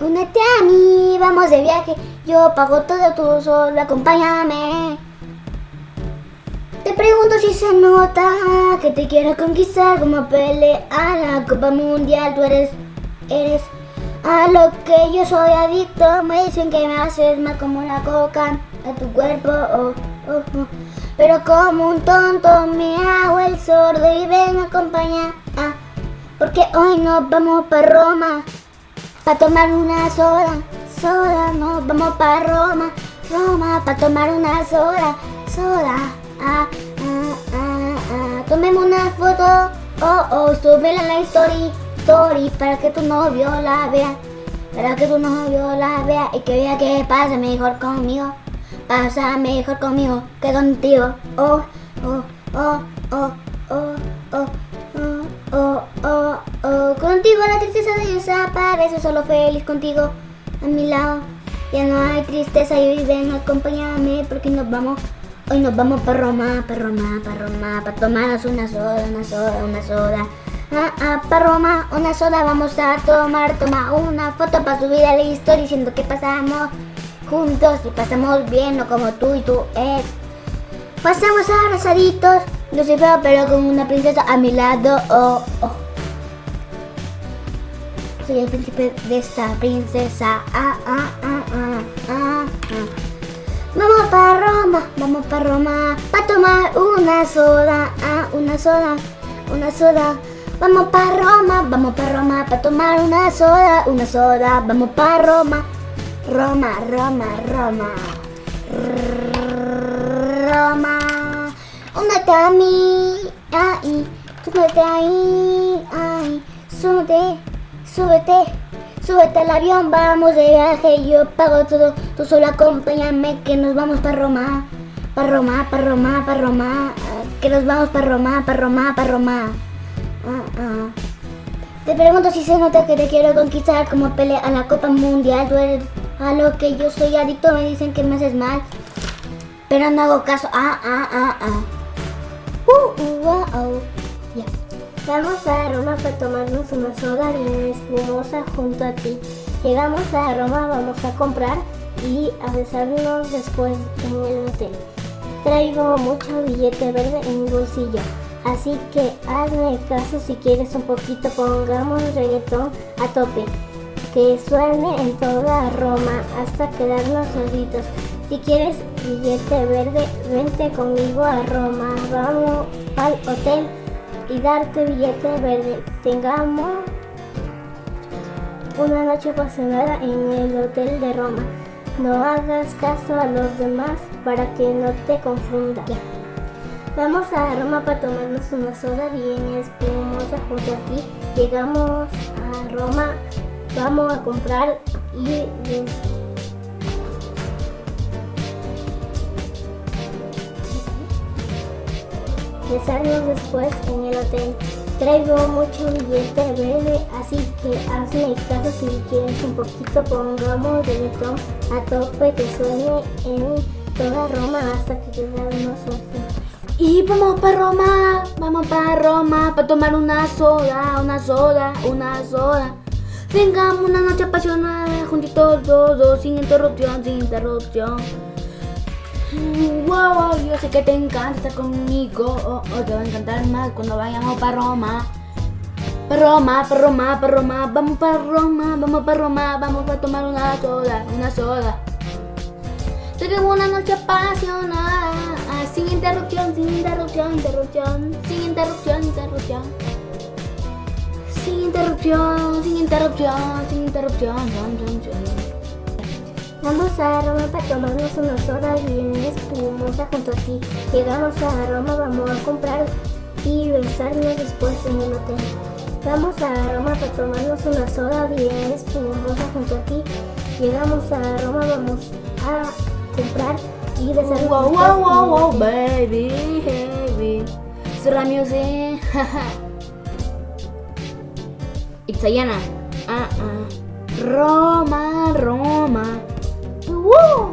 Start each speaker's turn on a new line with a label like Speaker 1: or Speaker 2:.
Speaker 1: Únete a mí, vamos de viaje. Yo pago todo, tú solo acompáñame. Te pregunto si se nota que te quiero conquistar como pelea a la Copa Mundial. Tú eres, eres a lo que yo soy adicto. Me dicen que me haces mal como la coca a tu cuerpo. Oh, oh, oh. Pero como un tonto me hago el sordo y ven a acompañar. Ah, porque hoy nos vamos para Roma. Pa' tomar una soda, soda, nos vamos para Roma, Roma, pa' tomar una soda, soda, ah, ah, ah, ah. Tomemos una foto, oh, oh, súbela en la story, story, para que tu novio la vea, para que tu novio la vea y que vea que pasa mejor conmigo, pasa mejor conmigo que contigo, oh, oh, oh, oh. Contigo la tristeza desaparece, solo feliz contigo a mi lado. Ya no hay tristeza y hoy ven, acompáñame porque nos vamos, hoy nos vamos para Roma, para Roma, para Roma, para tomarnos una soda, una soda, una soda. Ah, ah, para Roma, una soda vamos a tomar, toma una foto para subir a la historia diciendo que pasamos juntos y pasamos bien, no como tú y tu ex. Pasamos abrazaditos, no soy feo, pero con una princesa a mi lado. Oh, oh. Soy el príncipe de esta princesa. Ah, ah, ah, ah, ah, ah. Vamos para Roma, vamos para Roma, para tomar una soda, ah, una soda, una soda. Vamos para Roma, vamos para Roma, para tomar una soda, una soda. Vamos para Roma, Roma, Roma, Roma. Roma. Únete a mí, ahí, súbete ahí, ahí, súbete, súbete, súbete al avión, vamos de viaje, yo pago todo, tú solo acompáñame que nos vamos para Roma, para Roma, para Roma, para Roma, que nos vamos para Roma, para Roma, para Roma. Ah, ah. Te pregunto si se nota que te quiero conquistar como pelea a la Copa Mundial, tú a lo que yo soy adicto, me dicen que me haces mal, pero no hago caso, ah, ah, ah, ah. Uh, uh. Vamos a Roma para tomarnos una soda bien espumosa junto a ti. Llegamos a Roma, vamos a comprar y a besarnos después en el hotel. Traigo mucho billete verde en mi bolsillo. Así que hazme caso si quieres un poquito, pongamos reggaetón a tope. Que suene en toda Roma hasta quedarnos solitos. Si quieres billete verde, vente conmigo a Roma. Vamos al hotel y darte billete verde. Tengamos una noche apasionada en el hotel de Roma. No hagas caso a los demás para que no te confundas. Vamos a Roma para tomarnos una soda bien espumosa junto a ti. Llegamos a Roma, vamos a comprar y besarnos después en el hotel. Traigo mucho billete verde, así que hazme caso si quieres un poquito, pongamos reggaetón a tope que suene en toda Roma hasta que quedamos
Speaker 2: Y vamos para Roma, vamos para Roma, para tomar una soda, una soda, una soda. Tengamos una noche apasionada, juntitos todos, sin interrupción, sin interrupción. Wow, yo sé que te encanta estar conmigo. Oh, oh, te va a encantar más cuando vayamos para Roma. Para Roma, para Roma, para Roma. Vamos para Roma, vamos para Roma. Vamos a tomar una soda, una soda. Tenemos una noche apasionada. Sin interrupción, sin interrupción, interrupción. Sin interrupción, interrupción. Sin interrupción, sin interrupción, sin interrupción. interrupción.
Speaker 1: Vamos a Roma para tomarnos una soda bien espumosa junto a ti. Llegamos a Roma, vamos a comprar y besarnos después en el hotel. Vamos a Roma para tomarnos una soda bien espumosa junto a ti. Llegamos a Roma, vamos a comprar y besarnos
Speaker 2: Wow,
Speaker 1: después
Speaker 2: wow, wow, wow, baby, heavy. Sura music. Italiana. Ah, ah. Roma, Roma. Woo!